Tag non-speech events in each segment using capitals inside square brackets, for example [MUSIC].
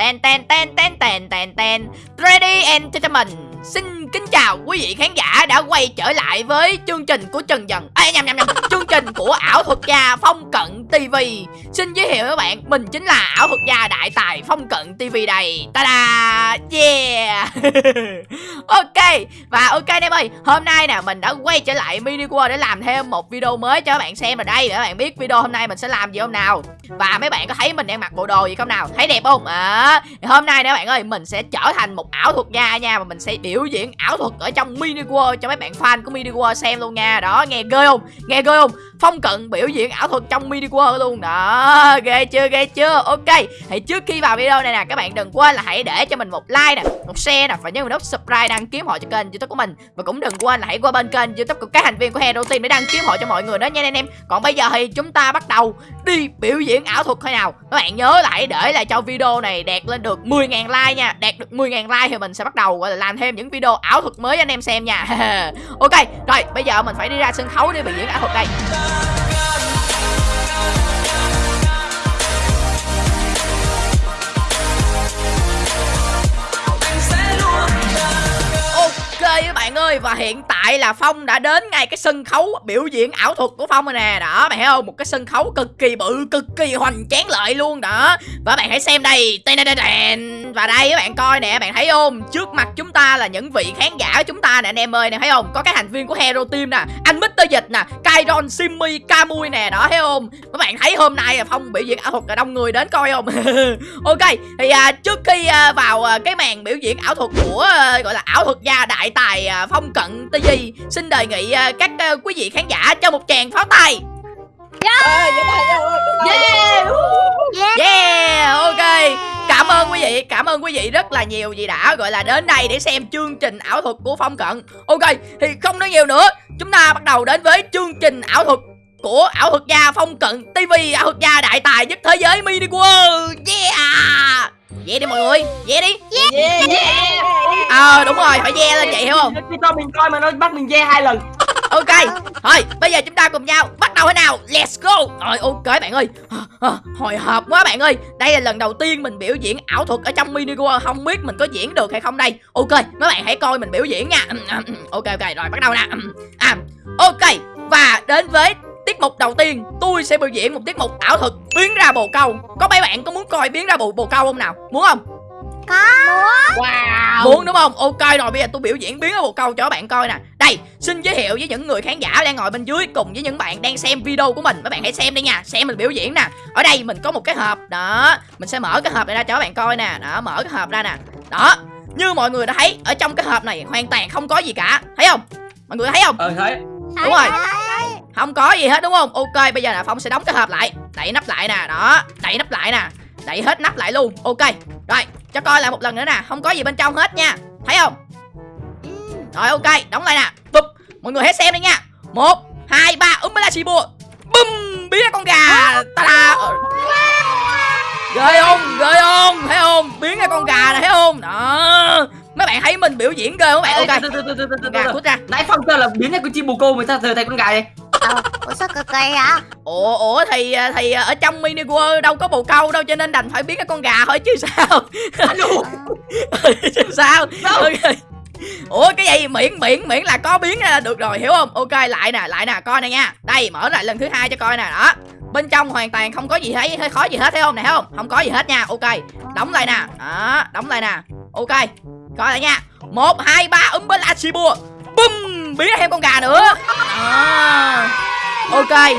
Ten ten ten ten ten ten ten. Ready Entertainment Xin kính chào quý vị khán giả đã quay trở lại với chương trình của Trần Dần. Ê, nhầm nhầm nhầm. Chương trình của ảo thuật gia Phong Cận TV. Xin giới thiệu các bạn Mình chính là ảo thuật gia đại tài Phong Cận TV đây. Ta-da! Yeah! [LAUGHS] Ok Và ok anh em ơi Hôm nay nè mình đã quay trở lại Mini World để làm thêm một video mới cho các bạn xem rồi đây Để các bạn biết video hôm nay mình sẽ làm gì hôm nào. Và mấy bạn có thấy mình đang mặc bộ đồ gì không nào? Thấy đẹp không? À, Hôm nay nè các bạn ơi Mình sẽ trở thành một ảo thuật gia nha Và mình sẽ biểu diễn ảo thuật ở trong Mini World Cho mấy bạn fan của Mini World xem luôn nha. Đó nghe ghê không? Nghe ghê không? Phong Cận biểu diễn ảo thuật trong Mini World luôn Đó, ghê chưa ghê chưa? Ok, Thì trước khi vào video này nè, Các bạn đừng quên là hãy để cho mình một like nè, Một share nè, Và nhớ nút subscribe đăng ký họ cho kênh youtube của mình. Và cũng đừng quên là hãy qua bên kênh youtube của các thành viên của Hero Team Để đăng ký họ cho mọi người đó nha anh em. Còn bây giờ thì chúng ta bắt đầu đi biểu diễn ảo thuật thôi nào. Các bạn nhớ lại để lại cho video này đạt lên được 10.000 like nha. Đạt được 10.000 like thì mình sẽ bắt đầu, gọi là, làm thêm những video ảo thuật mới anh em xem nha. [LAUGHS] Ok, rồi, bây giờ mình phải đi ra sân khấu để biểu diễn ảo thuật đây. Các bạn ơi Và hiện tại là Phong đã đến ngay cái sân khấu biểu diễn ảo thuật của Phong rồi nè. Đó bạn thấy không? Một cái sân khấu cực kỳ bự Cực kỳ hoành tráng lợi luôn. Đó Và bạn hãy xem đây. Và đây các bạn coi nè Bạn thấy không? Trước mặt chúng ta là những vị khán giả của chúng ta nè anh em ơi. Nè thấy không? Có các thành viên của Hero Team nè. Anh Mr. Dịch nè Kairon, Simmy, Kamui nè. Đó thấy không? Các bạn thấy hôm nay là Phong biểu diễn ảo thuật là đông người đến coi không? [LAUGHS] Ok Thì à, trước khi à, vào à, cái màn biểu diễn ảo thuật của à, gọi là ảo thuật gia đại tài à, Phong Cận TV Xin đề nghị à, các à, quý vị khán giả cho một tràng pháo tay. Yeah. Yeah. Yeah. Ok. Cảm ơn quý vị Cảm ơn quý vị rất là nhiều vì đã gọi là đến đây để xem chương trình ảo thuật của Phong Cận. Ok Thì không nói nhiều nữa. Chúng ta bắt đầu đến với chương trình ảo thuật của ảo thuật gia Phong Cận TV ảo thuật gia đại tài nhất thế giới mini world. Yeah Về đi mọi người Về đi. Yeah. Yeah. Ờ à, đúng rồi phải ve lên vậy hiểu không? Khi cho mình coi mà nó bắt mình yeah hai lần. [LAUGHS] Ok Thôi bây giờ chúng ta cùng nhau bắt đầu thế nào? Let's go. Rồi ok bạn ơi. À, à, Hồi hộp quá bạn ơi. Đây là lần đầu tiên mình biểu diễn ảo thuật ở trong mini world Không biết mình có diễn được hay không đây. Ok mấy bạn hãy coi mình biểu diễn nha. Ok ok rồi bắt đầu nè. À, Ok và đến với tiết mục đầu tiên tôi sẽ biểu diễn một tiết mục ảo thuật biến ra bồ câu. Có mấy bạn có muốn coi biến ra bồ bồ câu không nào? Muốn không? Có. Wow. muốn đúng không? Ok rồi bây giờ tôi biểu diễn biến ra bồ câu cho các bạn coi nè. Đây xin giới thiệu với những người khán giả đang ngồi bên dưới cùng với những bạn đang xem video của mình. Các bạn hãy xem đi nha xem mình biểu diễn nè. Ở đây mình có một cái hộp đó. Mình sẽ mở cái hộp này ra cho các bạn coi nè. Đó mở cái hộp ra nè. Đó như mọi người đã thấy ở trong cái hộp này hoàn toàn không có gì cả. Thấy không? Mọi người thấy không? Ờ thấy. đúng rồi không có gì hết đúng không? Ok bây giờ là phong sẽ đóng cái hộp lại. Đậy nắp lại nè đó. Đậy nắp lại nè. Đậy hết nắp lại luôn. Ok. Rồi cho coi lại một lần nữa nè. Không có gì bên trong hết nha. Thấy không? Rồi ok. Đóng lại nè. Bụp. Mọi người hãy xem đi nha. Một hai ba. Úm la xì bùa bum biến ra con gà. Ta da ghê không? Ghê không? Thấy không? Biến ra con gà này thấy không? Đó. Mấy bạn thấy mình biểu diễn ghê không? Các bạn? Ok. Gà cút ra. Nãy Phong kêu là biến thành con chim bồ câu mà sao giờ thành con gà vậy? Ờ, Ủa sao cực kỳ vậy? Ủa ủa thì thì ở trong mini world đâu có bồ câu đâu cho nên đành phải biến cái con gà thôi chứ sao? [LAUGHS] Chứ sao? Đâu? ok. Ủa cái gì? Miễn miễn miễn là có biến ra là được rồi hiểu không? Ok lại nè lại nè coi nè nha. Đây mở lại lần thứ hai cho coi nè đó. Bên trong hoàn toàn không có gì thấy hơi khó gì hết thấy không nè thấy không? Không có gì hết nha ok. Đóng lại nè đó đóng lại nè. Ok coi lại nha. Một hai ba um bê la xì bùa bum biến ra thêm con gà nữa. Đó. ok.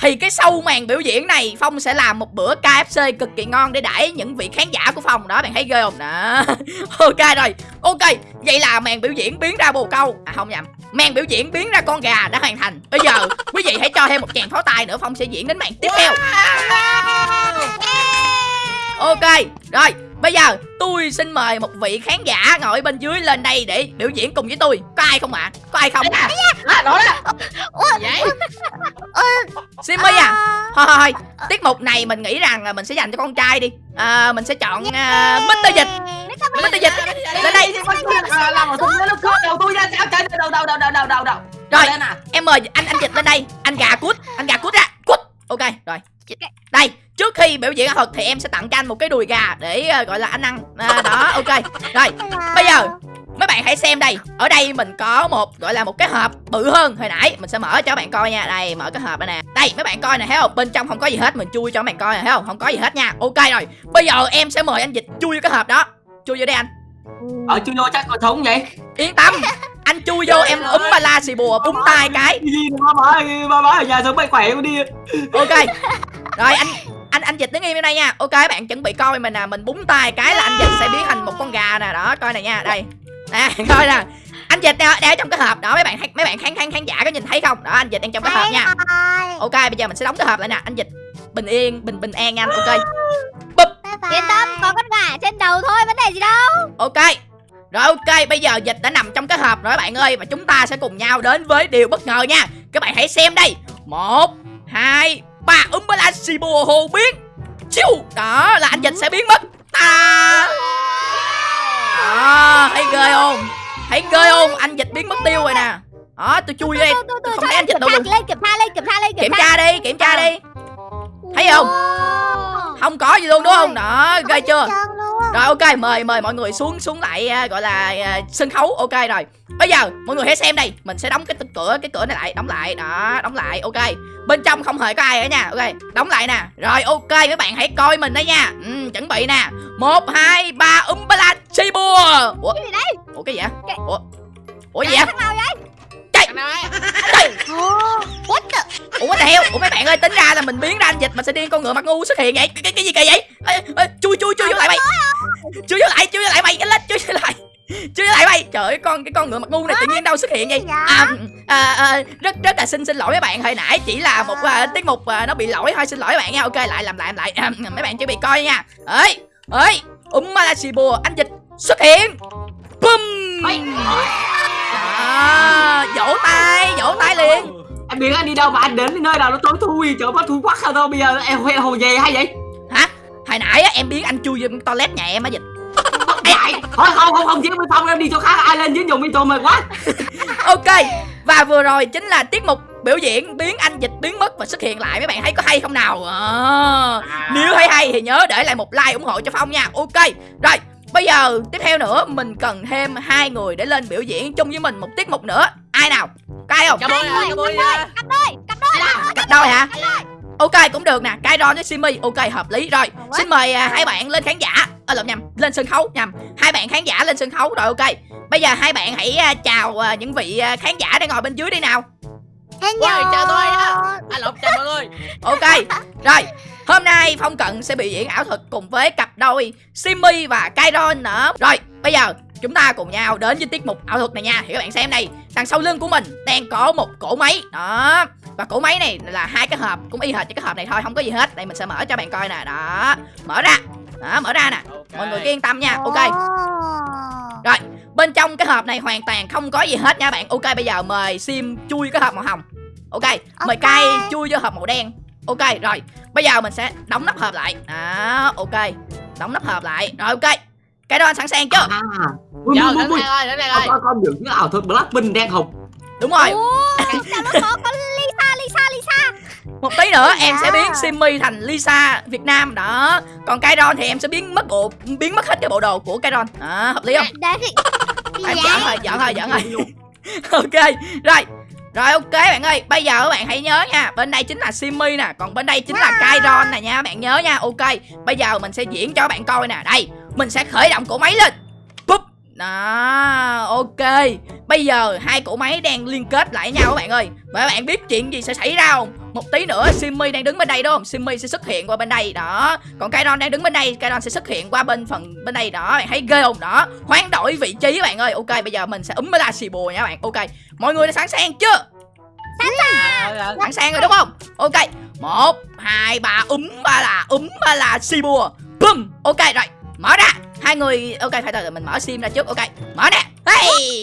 Thì cái sau màn biểu diễn này Phong sẽ làm một bữa KFC cực kỳ ngon để đãi những vị khán giả của Phong. Đó bạn thấy ghê không? Đó. [LAUGHS] Ok rồi. Ok vậy là màn biểu diễn biến ra bồ câu. À không nhầm. Màn biểu diễn biến ra con gà đã hoàn thành. Bây giờ quý vị hãy cho thêm một tràng pháo tay nữa Phong sẽ diễn đến màn tiếp theo. Ok rồi bây giờ tôi xin mời một vị khán giả ngồi bên dưới lên đây để biểu diễn cùng với tôi. Có ai không ạ? Có ai không? À, đó. Đó. vậy? Simmy à? Thôi thôi thôi. Tiết mục này mình nghĩ rằng là mình sẽ dành cho con trai đi. À, Mình sẽ chọn uh, Mr. Dịch. Mr. Dịch. Lên đây. À, làm một thùng nó cướp đầu tôi ra sao trời đầu đầu đầu đầu đầu đầu đầu. Rồi. Em mời anh anh Dịch lên đây. Anh gà cút Anh gà cút ra. Cút. Ok rồi đây trước khi biểu diễn ảo thuật thì em sẽ tặng cho anh một cái đùi gà để ờ, gọi là anh ăn. À, đó ok. Rồi Bây giờ, mấy bạn hãy xem đây. Ở đây mình có một gọi là một cái hộp bự hơn hồi nãy. Mình sẽ mở cho các bạn coi nha. Đây mở cái hộp đây nè. Đây mấy bạn coi nè thấy không? Bên trong không có gì hết mình chui cho các bạn coi nè thấy không? Không có gì hết nha. Ok rồi bây giờ em sẽ mời anh dịch chui vô cái hộp đó. Chui vô đây anh. Ở chui vô chắc còn thúng vậy. Yên tâm [LAUGHS] anh chui vô em úm ba la xì bùa búng tay cái. Gì ba bá ba bá ở nhà sống bay khỏe con đi. Ok. Rồi anh anh anh dịch đứng im bên đây nha. Ok các bạn chuẩn bị coi mình nè mình búng tay cái là anh dịch sẽ biến thành một con gà nè. Đó coi này nha đây. Nè [LAUGHS] coi nè. Anh dịch đeo, đeo trong cái hộp. Đó mấy bạn mấy bạn khán khán khán giả có nhìn thấy không? Đó anh dịch đang trong cái hộp nha. Ok bây giờ mình sẽ đóng cái hộp lại nè. Anh dịch bình yên bình bình an nha anh. Ok. Yên tâm, có con gà trên đầu thôi, vấn đề gì đâu. Ok rồi ok bây giờ dịch đã nằm trong cái hộp rồi các bạn ơi và chúng ta sẽ cùng nhau đến với điều bất ngờ nha. Các bạn hãy xem đây. Một hai ba Umbalasibo hồ biến chiu! Đó là anh dịch sẽ biến mất. Ta! Đó thấy ghê không? Thấy ghê không? Anh dịch biến mất tiêu rồi nè. Đó tôi chui em Tôi- tôi- tôi không thấy anh dịch đâu kiểm luôn tra lên, kiểm tra lên, kiểm tra lên, kiểm tra đi kiểm tra đi. Thấy không? Không? Có gì luôn đúng không? Đó ghê chưa. Rồi ok mời mời mọi người xuống xuống lại à, gọi là à, sân khấu. Ok rồi. Bây giờ mọi người hãy xem đây. Mình sẽ đóng cái cửa cái cửa này lại đóng lại. Đó đóng lại. Ok. Bên trong không hề có ai ở nha. Ok đóng lại nè. Rồi ok các bạn hãy coi mình đây nha. Ừ, chuẩn bị nè. Một hai ba um ba la chi bùa ủa? Cái gì đấy? ủa cái gì vậy? Ủa? Ủa gì vậy Chạy Ồ, What the? ủa what the hell? Ủa mấy bạn ơi tính ra là mình biến ra anh dịch mà sẽ điên con ngựa mặt ngu xuất hiện vậy? Cái, cái, cái gì kỳ vậy? Ê, ê, chui chui chui vô lại mày. Chui vô lại chui vô lại mày. Nhanh lên chui vô lại. Chui vô lại mày. Trời ơi con cái con ngựa mặt ngu này tự nhiên đâu xuất hiện vậy? Dạ. à, à, à, rất rất là xin xin lỗi mấy bạn. Hồi nãy chỉ là một à, tiết mục à, nó bị lỗi thôi. Xin lỗi các bạn nha. Ok lại làm lại làm lại. À, mấy bạn chuẩn bị coi nha. Ơi ơi um malasibo anh dịch xuất hiện. Bum à, vỗ tay vỗ tay liền. Em biết anh đi đâu mà anh đến nơi nào nó tối thui Chỗ bắt thui quắc sao đâu Bây giờ em huê hồ về hay vậy? Hả? Hồi nãy á, em biến anh chui vô toilet nhà em á dịch. [LAUGHS] Thôi không không không chứ bên phòng em đi chỗ khác Ai lên dưới dùng bên tôi mệt quá. [LAUGHS] Ok và vừa rồi chính là tiết mục biểu diễn biến anh dịch biến mất và xuất hiện lại. Mấy bạn thấy có hay không nào? À, nếu thấy hay thì nhớ để lại một like ủng hộ cho phong nha. Ok rồi bây giờ tiếp theo nữa mình cần thêm hai người để lên biểu diễn chung với mình một tiết mục nữa. Ai nào? Có ai không? À, cà bôi à. Cặp đôi, cặp đôi. cặp đôi. Hả? Ok cũng được nè. Kairon với Simi ok hợp lý. Rồi xin mời à, hai bạn lên khán giả. À, lộn nhầm lên sân khấu nhầm. Hai bạn khán giả lên sân khấu rồi ok. Bây giờ hai bạn hãy à, chào à, những vị à, khán giả đang ngồi bên dưới đi nào. Hello. Ôi, chào tôi á. À lộn chào mọi người. Ok rồi hôm nay phong cận sẽ biểu diễn ảo thuật cùng với cặp đôi Simi và Kairon nữa. Rồi bây giờ chúng ta cùng nhau đến với tiết mục ảo thuật này nha. Thì các bạn xem đây đằng sau lưng của mình đang có một cỗ máy. Đó và cỗ máy này là hai cái hộp cũng y hệt như cái hộp này thôi không có gì hết. Đây mình sẽ mở cho bạn coi nè. Đó mở ra. Đó mở ra nè. Mọi người cứ yên tâm nha. Ok. Rồi bên trong cái hộp này hoàn toàn không có gì hết nha bạn. Ok bây giờ mời sim chui cái hộp màu hồng. Ok mời Ok. cay chui vô hộp màu đen. Ok rồi bây giờ mình sẽ đóng nắp hộp lại. Đó ok. Đóng nắp hộp lại. Rồi ok. Cái đó anh sẵn sàng chưa? À. Ui, Giờ đến đây ơi đến đây Con ơi. con con dựng cái ảo thuật Blackpink đen hồng đúng rồi. Ủa, sao đó có Lisa, Lisa, Lisa. một tí nữa em sẽ Dạ. biến Simmy thành Lisa Việt Nam. Đó. Còn Kairon thì em sẽ biến mất bộ biến mất hết cái bộ đồ của Kairon. Đó hợp lý không? Đấy em giỡn thôi giỡn thôi giỡn thôi. [LAUGHS] ok rồi rồi ok bạn ơi. Bây giờ các bạn hãy nhớ nha. Bên đây chính là Simmy nè. Còn bên đây chính là Kairon nè nha. Bạn nhớ nha. Ok bây giờ mình sẽ diễn cho bạn coi nè. Đây mình sẽ khởi động cổ máy lên. Búp. đó ok. Bây giờ hai cổ máy đang liên kết lại nhau các bạn ơi. Và các bạn biết chuyện gì sẽ xảy ra không một tí nữa Simmy đang đứng bên đây đúng không? Simmy sẽ xuất hiện qua bên đây đó. Còn Kairon đang đứng bên đây Kairon sẽ xuất hiện qua bên phần bên đây đó. Bạn thấy ghê không? Đó. Hoán đổi vị trí bạn ơi. Ok bây giờ mình sẽ úm la xì bùa nha bạn. Ok. Mọi người đã sẵn sàng chưa? Ờ, ờ. sẵn sàng rồi đúng không? Ok. Một hai ba úm ba là úm ba là xì bùa bum ok rồi. Mở ra. Hai người ok phải từ mình mở sim ra trước. Ok. Mở nè hey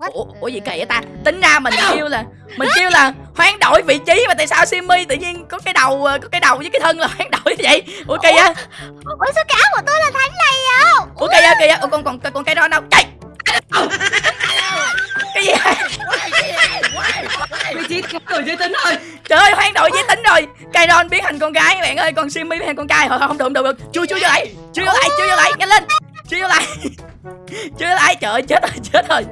Ờ. ủa, ủa gì kỳ vậy ta tính ra mình kêu là mình kêu là hoán đổi vị trí mà tại sao Simmy tự nhiên có cái đầu ờ, có cái đầu với cái thân là hoán đổi như vậy ủa kỳ á Ủa sao cái áo của tôi là thánh này vậy? ủa kỳ á kỳ á ủa còn còn còn cái đó đâu chạy cái gì Vị trí người giới tính ơi trời ơi hoán đổi giới tính rồi Kairon biến thành con gái các bạn ơi còn Simmy biến thành con trai thôi không được không được được chui chui vô lại chui vô lại chui vô lại nhanh lên chui lại. Chui lại. Trời ơi chết rồi chết rồi.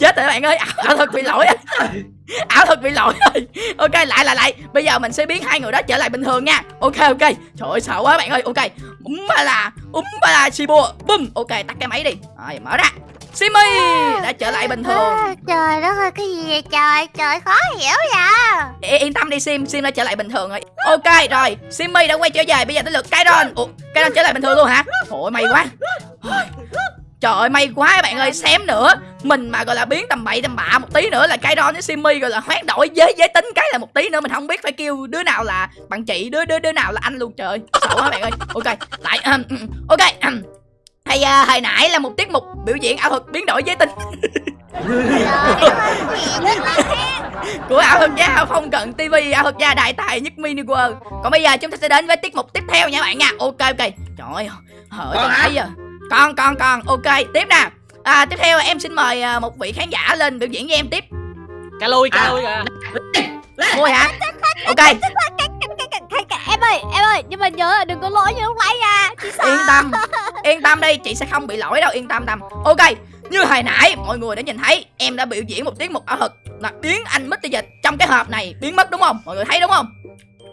Chết rồi bạn ơi. Ảo, ảo thuật bị lỗi rồi ảo thuật bị lỗi rồi. Ok lại lại lại. Bây giờ mình sẽ biến hai người đó trở lại bình thường nha. Ok ok. Trời ơi sợ quá bạn ơi. Ok. Úm ba là úm ba là Shibu bum. Ok tắt cái máy đi. Rồi mở ra. Simmy đã trở lại bình thường. Trời đất ơi cái gì vậy trời? Trời khó hiểu vậy. Yên tâm đi Sim, Sim đã trở lại bình thường rồi. Ok rồi, Simmy đã quay trở về Bây giờ tới lượt Kairon Ủa, Kairon trở lại bình thường luôn hả? Ôi may quá. Trời ơi may quá các bạn ơi. Xém nữa. Mình mà gọi là biến tầm bậy tầm bạ một tí nữa là Kairon với Simmy gọi là hoán đổi giới giới tính cái là một tí nữa. Mình không biết phải kêu đứa nào là bạn chị Đứa đứa đứa nào là anh luôn trời Sợ quá bạn ơi. Ok lại Ok. Hay, uh, hồi nãy là một tiết mục biểu diễn ảo thuật biến đổi giới tính. [LAUGHS] Của ảo thuật gia phong cận tv ảo thuật gia đại tài nhất mini world. Còn bây giờ chúng ta sẽ đến với tiết mục tiếp theo nha bạn nha. Ok ok. Trời ơi hở từ nãy giờ. Con con con. Ok tiếp nè à, tiếp theo em xin mời à, một vị khán giả lên biểu diễn với em tiếp. Cá lui, cá lui kìa. Thôi hả? Ok ơi em ơi Nhưng mà nhớ là đừng có lỗi như lúc nãy nha Chị sợ. Yên tâm [LAUGHS] yên tâm đi chị sẽ không bị lỗi đâu yên tâm tâm. Ok như hồi nãy mọi người đã nhìn thấy em đã biểu diễn một tiết mục ảo thuật là biến anh Mr. Dịch trong cái hộp này biến mất đúng không? Mọi người thấy đúng không?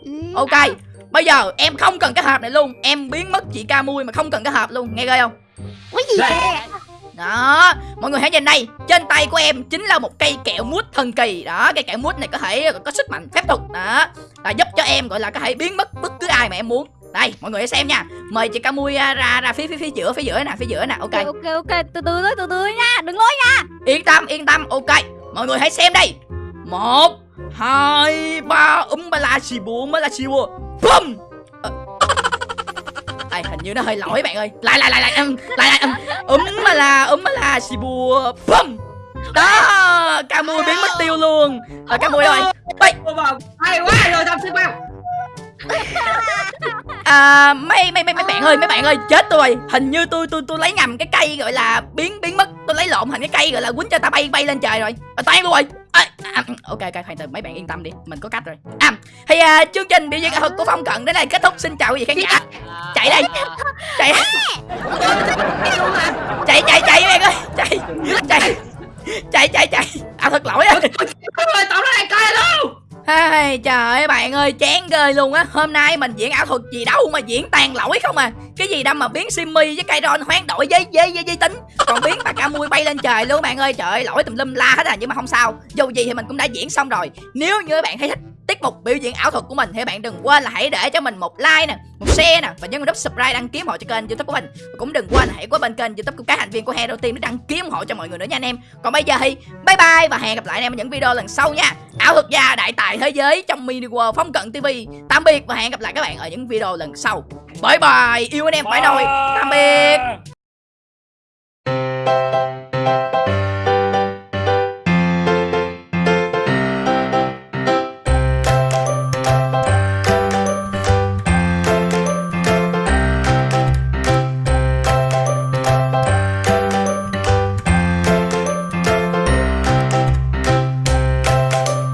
Ừ. Ok Bây giờ em không cần cái hộp này luôn Em biến mất chị ca mui mà không cần cái hộp luôn Nghe ghê không? Cái gì vậy Đó Mọi người hãy nhìn đây. Trên tay của em chính là một cây kẹo mút thần kỳ. Đó Cây kẹo mút này có thể có sức mạnh phép thuật. Đó Là giúp cho em gọi là có thể biến mất bất cứ ai mà em muốn. Đây mọi người hãy xem nha. Mời chị ca mui ra ra, phía phía phía giữa phía giữa nè phía giữa nè. Ok. Ok ok Từ từ từ từ nha. Đừng lỗi nha. Yên tâm yên tâm. Ok. Mọi người hãy xem đây. Một hai ba. Um ba la xì bùa mới là xì bùa bum Đây, hình như nó hơi lỗi bạn ơi. Lại lại lại lại um, lại lại um, um mà là um mà là xì bùa bum đó ca mui biến mất tiêu luôn. Rồi ca mui rồi vào hay quá rồi thằng sư bao à, mấy mấy mấy mấy bạn ơi mấy bạn ơi chết tôi. Rồi hình như tôi tôi tôi lấy nhầm cái cây gọi là biến biến mất. Tôi lấy lộn thành cái cây gọi là quýnh cho ta bay bay lên trời rồi. À, tan luôn rồi à, à, ok ok hoàn từ mấy bạn yên tâm đi mình có cách rồi. À thì à, chương trình biểu diễn ảo thuật của phong cận đến đây kết thúc. Xin chào quý vị khán giả. Chạy đây chạy. Chạy chạy chạy các bạn ơi. Chạy. Chạy chạy chạy. À, chạy ảo thuật lỗi rồi tao tổng nó này coi luôn. Ai, trời ơi bạn ơi chán ghê luôn á. Hôm nay mình diễn ảo thuật gì đâu mà diễn tàn lỗi không à. Cái gì đâu mà biến Simmy với Kairon hoán đổi với với với, với tính. Còn biến bà ca mui bay lên trời luôn bạn ơi. Trời ơi lỗi tùm lum la hết à Nhưng mà không sao. Dù gì thì mình cũng đã diễn xong rồi. Nếu như bạn thấy thích tiết mục biểu diễn ảo thuật của mình. Thì bạn đừng quên là hãy để cho mình một like nè một share nè và nhấn nút subscribe đăng ký ủng hộ cho kênh youtube của mình. Và cũng đừng quên hãy qua bên kênh youtube của các thành viên của Hero Team để đăng ký ủng hộ cho mọi người nữa nha anh em. Còn bây giờ thì bye bye và hẹn gặp lại anh em ở những video lần sau nha. Ảo thuật gia đại tài thế giới trong mini world phong cận tv tạm biệt và hẹn gặp lại các bạn ở những video lần sau. Bye bye yêu anh em phải rồi tạm biệt